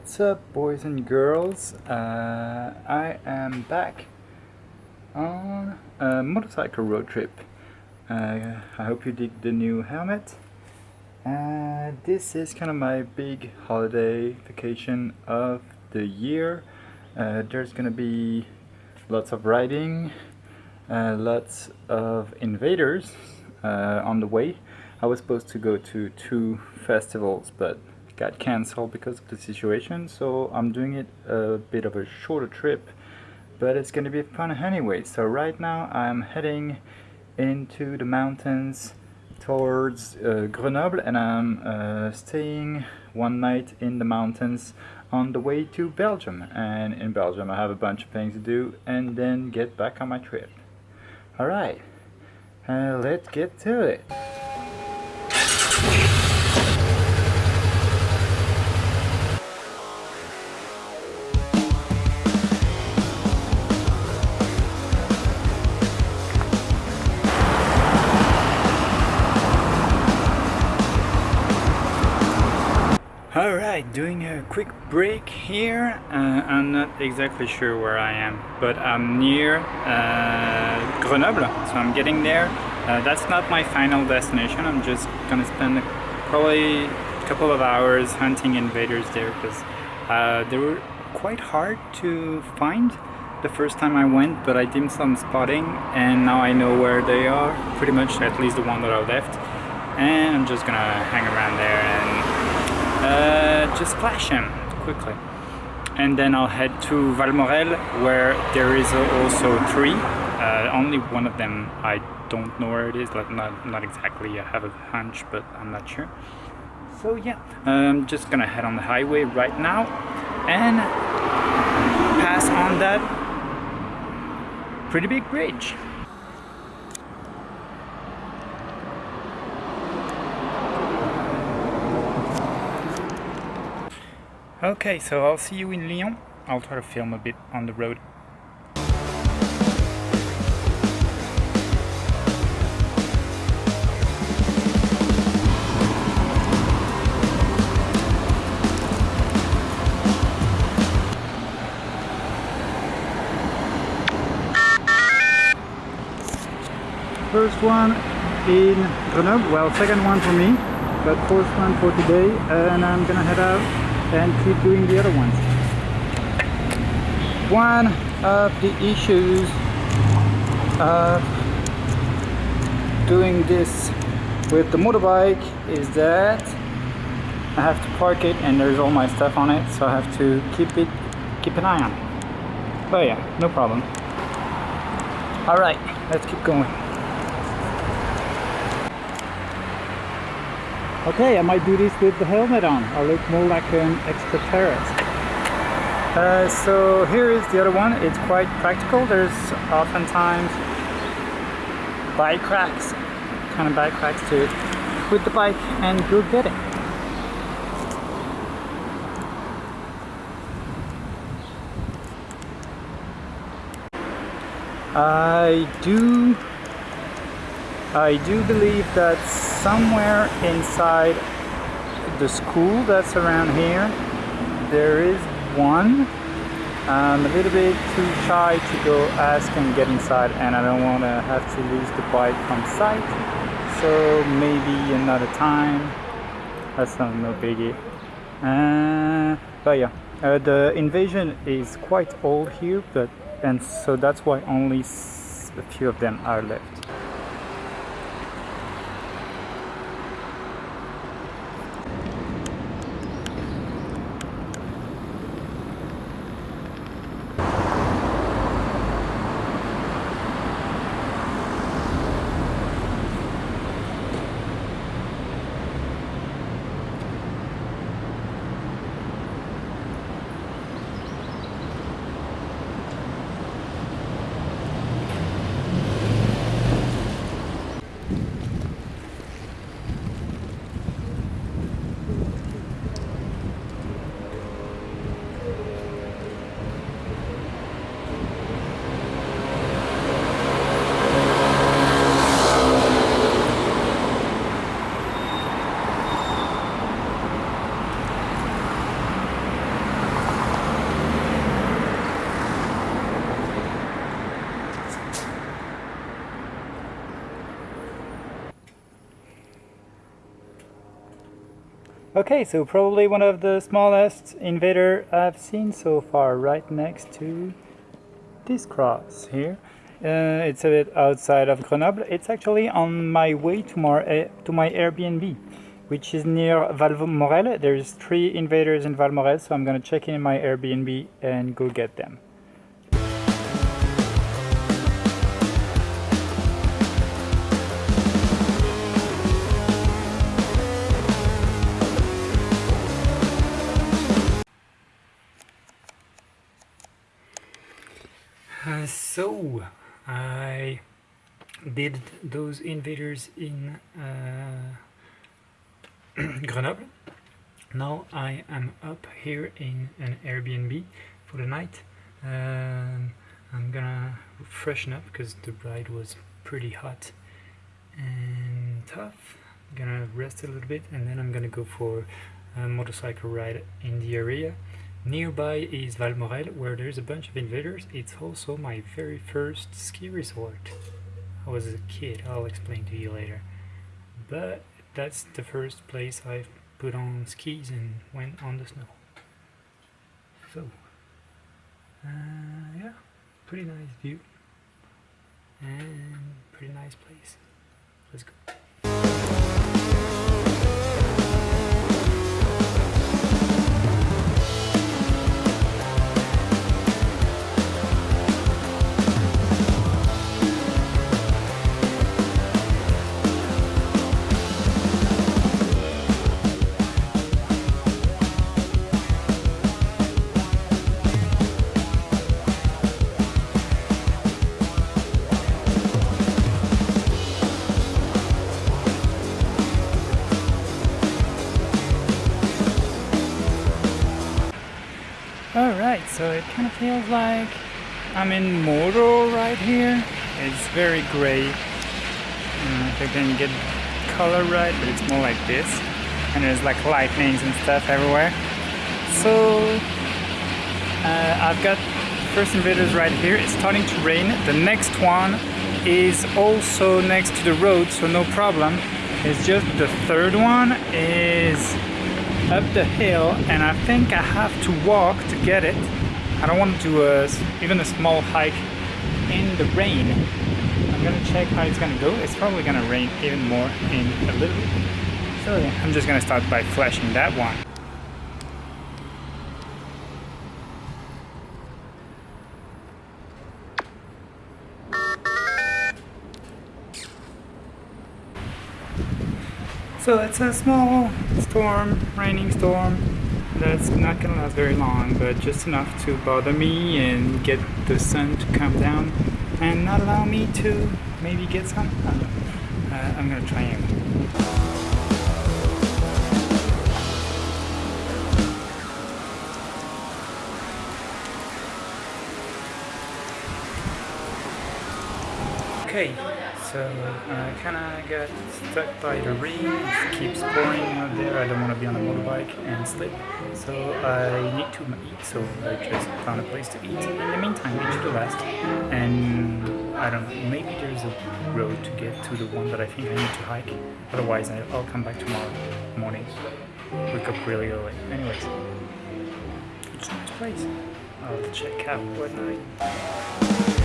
What's up boys and girls? Uh, I am back on a motorcycle road trip. Uh, I hope you dig the new helmet. Uh, this is kind of my big holiday vacation of the year. Uh, there's gonna be lots of riding, uh, lots of invaders uh, on the way. I was supposed to go to two festivals but got cancelled because of the situation so I'm doing it a bit of a shorter trip but it's gonna be fun anyway. So right now I'm heading into the mountains towards uh, Grenoble and I'm uh, staying one night in the mountains on the way to Belgium. And in Belgium I have a bunch of things to do and then get back on my trip. Alright uh, let's get to it doing a quick break here. Uh, I'm not exactly sure where I am, but I'm near uh, Grenoble, so I'm getting there. Uh, that's not my final destination, I'm just gonna spend probably a couple of hours hunting invaders there because uh, they were quite hard to find the first time I went, but I did some spotting and now I know where they are, pretty much at least the one that I left. And I'm just gonna hang around there and uh, just flash him quickly. And then I'll head to Valmorel where there is also three. Uh, only one of them I don't know where it is like not, not exactly I have a hunch but I'm not sure. So yeah I'm just gonna head on the highway right now and pass on that pretty big bridge Okay, so I'll see you in Lyon. I'll try to film a bit on the road. First one in Grenoble, well second one for me, but first one for today and I'm gonna head out and keep doing the other ones. One of the issues of doing this with the motorbike is that I have to park it and there's all my stuff on it so I have to keep it keep an eye on it. But yeah, no problem. Alright, let's keep going. Okay, I might do this with the helmet on. I look more like an extraterrestrial. Uh, so here is the other one. It's quite practical. There's oftentimes bike racks, kind of bike racks to put the bike and go get it. I do I do believe that somewhere inside the school that's around here there is one. I'm a little bit too shy to go ask and get inside and I don't want to have to lose the bike from sight. So maybe another time. That's not no biggie. Uh, but yeah uh, the invasion is quite old here but and so that's why only a few of them are left Okay, so probably one of the smallest invader I've seen so far, right next to this cross here. Uh, it's a bit outside of Grenoble. It's actually on my way to, my uh, to my Airbnb, which is near Valmorel. There's three invaders in Valmorel, so I'm gonna check in my Airbnb and go get them. I did those invaders in uh, Grenoble. Now I am up here in an Airbnb for the night. Um, I'm gonna freshen up because the ride was pretty hot and tough. I'm gonna rest a little bit and then I'm gonna go for a motorcycle ride in the area. Nearby is Valmorel, where there's a bunch of invaders. It's also my very first ski resort. I was a kid, I'll explain to you later. But that's the first place I've put on skis and went on the snow. So, uh, yeah, pretty nice view and pretty nice place. Let's go. Alright, so it kind of feels like I'm in Mordor right here. It's very don't know if I can get color right, but it's more like this. And there's like lightnings and stuff everywhere. So, uh, I've got first invaders right here. It's starting to rain. The next one is also next to the road, so no problem. It's just the third one is up the hill and I think I have to walk to get it. I don't want to do a, even a small hike in the rain. I'm gonna check how it's gonna go. It's probably gonna rain even more in a little bit. So yeah, I'm just gonna start by flashing that one. So it's a small storm, raining storm that's not gonna last very long, but just enough to bother me and get the sun to come down and not allow me to maybe get some. Uh, I'm gonna try anyway. Okay, so uh, I kinda got stuck by the rain, it keeps pouring out there, I don't want to be on a motorbike and slip, so I need to eat, so I just found a place to eat. In the meantime, to the last, and I don't know, maybe there's a road to get to the one that I think I need to hike, otherwise I'll come back tomorrow morning, wake up really early. Anyways, it's a nice place, I'll check out what night.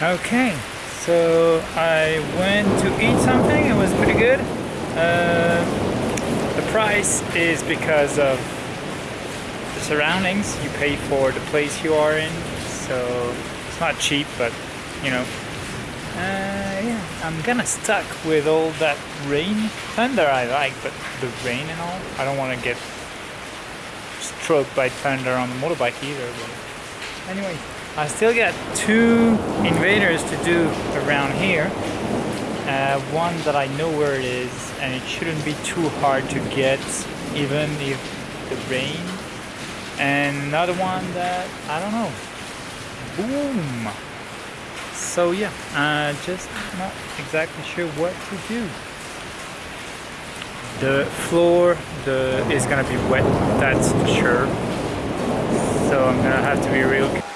Okay, so I went to eat something. It was pretty good. Uh, the price is because of the surroundings. You pay for the place you are in, so it's not cheap, but you know. Uh, yeah, I'm kinda stuck with all that rain. Thunder I like, but the rain and all, I don't want to get stroked by thunder on the motorbike either. But anyway, I still got two invaders to do around here. Uh, one that I know where it is and it shouldn't be too hard to get even if the rain. And another one that, I don't know, boom. So yeah, uh, just not exactly sure what to do. The floor the is gonna be wet, that's for sure. So I'm gonna have to be real